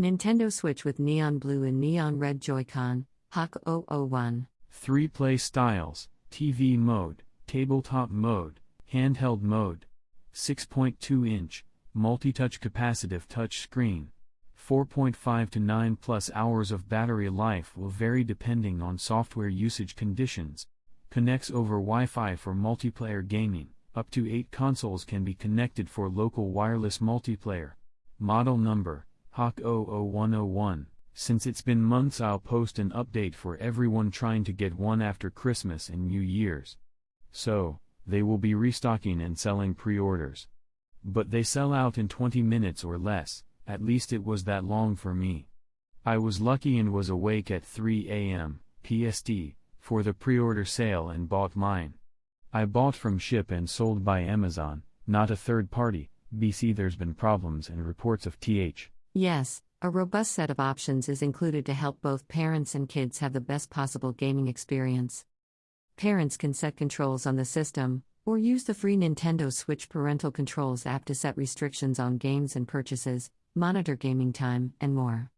Nintendo Switch with neon blue and neon red Joy-Con, HAC 001. 3 play styles, TV mode, tabletop mode, handheld mode. 6.2 inch, multi-touch capacitive touch screen. 4.5 to 9 plus hours of battery life will vary depending on software usage conditions. Connects over Wi-Fi for multiplayer gaming. Up to 8 consoles can be connected for local wireless multiplayer. Model number, HAC 00101. Since it's been months I'll post an update for everyone trying to get one after Christmas and New Year's. So, they will be restocking and selling pre-orders. But they sell out in 20 minutes or less, at least it was that long for me. I was lucky and was awake at 3 a.m. PST for the pre-order sale and bought mine. I bought from ship and sold by Amazon, not a third party. BC there's been problems and reports of TH. Yes, a robust set of options is included to help both parents and kids have the best possible gaming experience. Parents can set controls on the system, or use the free Nintendo Switch Parental Controls app to set restrictions on games and purchases, monitor gaming time, and more.